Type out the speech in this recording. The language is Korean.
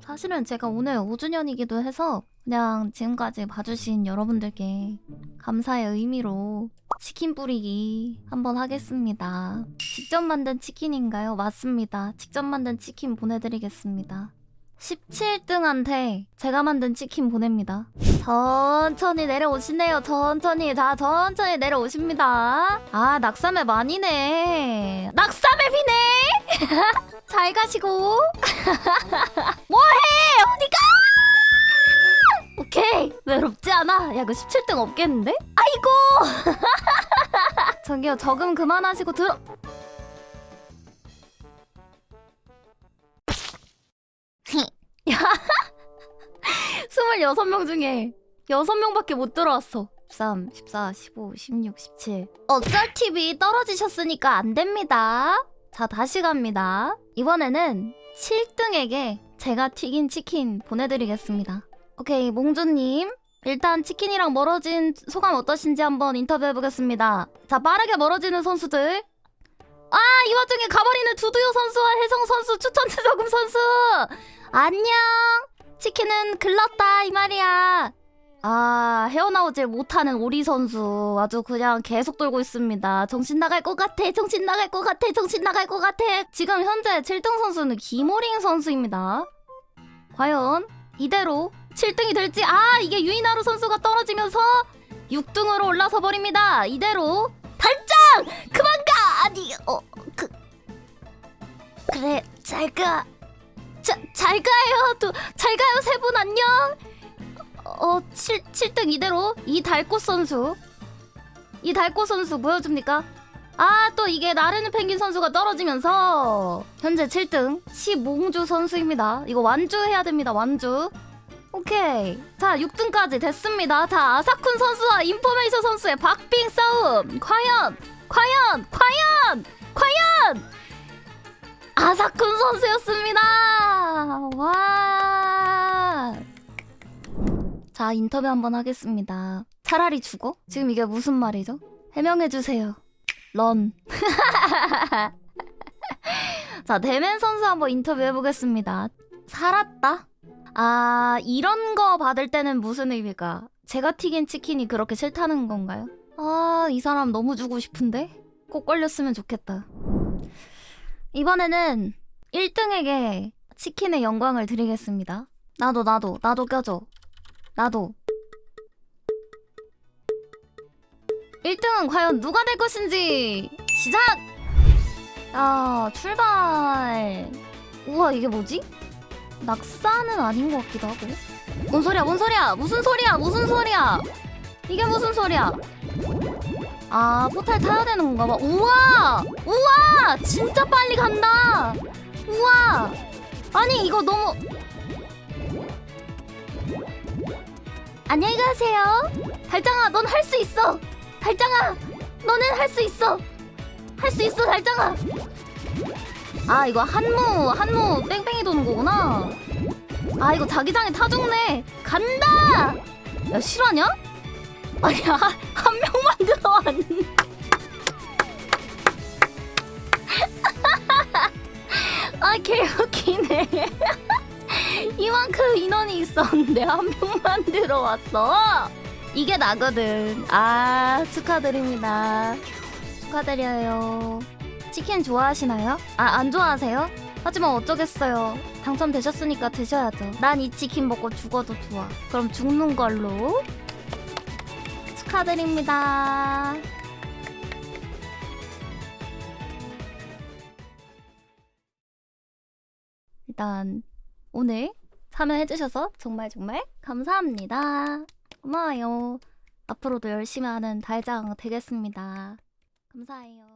사실은 제가 오늘 5주년이기도 해서 그냥 지금까지 봐주신 여러분들께 감사의 의미로 치킨 뿌리기 한번 하겠습니다. 직접 만든 치킨인가요? 맞습니다. 직접 만든 치킨 보내드리겠습니다. 17등한테 제가 만든 치킨 보냅니다. 천천히 내려오시네요. 천천히. 자, 천천히 내려오십니다. 아, 낙사맵 아니네. 낙사맵이네! 잘 가시고. 뭐해! 어디가! 오케이. 외롭지 않아. 야, 그 17등 없겠는데? 아이고! 저기요, 저금 그만하시고 들어. 야. 26명 중에 6명밖에 못 들어왔어. 13, 14, 15, 16, 17. 어쩔 TV 떨어지셨으니까 안 됩니다. 자, 다시 갑니다. 이번에는 7등에게 제가 튀긴 치킨 보내드리겠습니다. 오케이, 몽주님. 일단 치킨이랑 멀어진 소감 어떠신지 한번 인터뷰해보겠습니다. 자, 빠르게 멀어지는 선수들. 아, 이 와중에 가버리는 두두요 선수와 혜성 선수, 추천체 저금 선수. 안녕. 치킨은 글렀다 이 말이야. 아 헤어나오질 못하는 오리 선수 아주 그냥 계속 돌고 있습니다. 정신 나갈 것 같아. 정신 나갈 것 같아. 정신 나갈 것 같아. 지금 현재 7등 선수는 김호링 선수입니다. 과연 이대로 7등이 될지 아 이게 유이나루 선수가 떨어지면서 6등으로 올라서 버립니다. 이대로 달짱 그만 가 아니 어 그 그래 잘가 자, 잘 가요. 또, 잘. 어, 7, 7등 이대로 이달꽃 선수. 이달꽃 선수 보여줍니까? 아, 또 이게 나르는 펭귄 선수가 떨어지면서 현재 7등 시몽주 선수입니다. 이거 완주해야 됩니다. 완주. 오케이. 자, 6등까지 됐습니다. 자, 아사쿤 선수와 인포메이션 선수의 박빙 싸움. 과연, 과연, 과연, 과연! 아사쿤 선수였습니다. 와. 자, 인터뷰 한번 하겠습니다. 차라리 죽어? 지금 이게 무슨 말이죠? 해명해 주세요. 런. 자, 대맨 선수 한번 인터뷰 해보겠습니다. 살았다? 아, 이런 거 받을 때는 무슨 의미가? 제가 튀긴 치킨이 그렇게 싫다는 건가요? 아, 이 사람 너무 주고 싶은데? 꼭 걸렸으면 좋겠다. 이번에는 1등에게 치킨의 영광을 드리겠습니다. 나도 나도 나도 껴줘. 나도. 1등은 과연 누가 될 것인지 시작! 야 출발. 우와 이게 뭐지? 낙사는 아닌 것 같기도 하고. 뭔 소리야 뭔 소리야 무슨 소리야 무슨 소리야 이게 무슨 소리야 아 포탈 타야 되는 건가 봐 우와 우와 진짜 빨리 간다 우와 아니 이거 너무 안녕히 가세요. 달짱아 넌 할 수 있어. 달짱아 너는 할 수 있어. 할 수 있어 달짱아. 아 이거 한무 한무 뺑뺑이 도는 거구나. 아 이거 자기장에 타죽네. 간다! 야 실화냐? 아니야 한 명만 들어왔는데 아 개웃기네 이만큼 인원이 있었는데 한 명만 들어왔어. 이게 나거든. 아 축하드립니다. 축하드려요. 치킨 좋아하시나요? 아 안 좋아하세요? 하지만 어쩌겠어요. 당첨되셨으니까 드셔야죠. 난 이 치킨 먹고 죽어도 좋아. 그럼 죽는 걸로. 축하드립니다. 일단 오늘 참여해주셔서 정말 정말 감사합니다. 고마워요. 앞으로도 열심히 하는 달장 되겠습니다. 감사해요.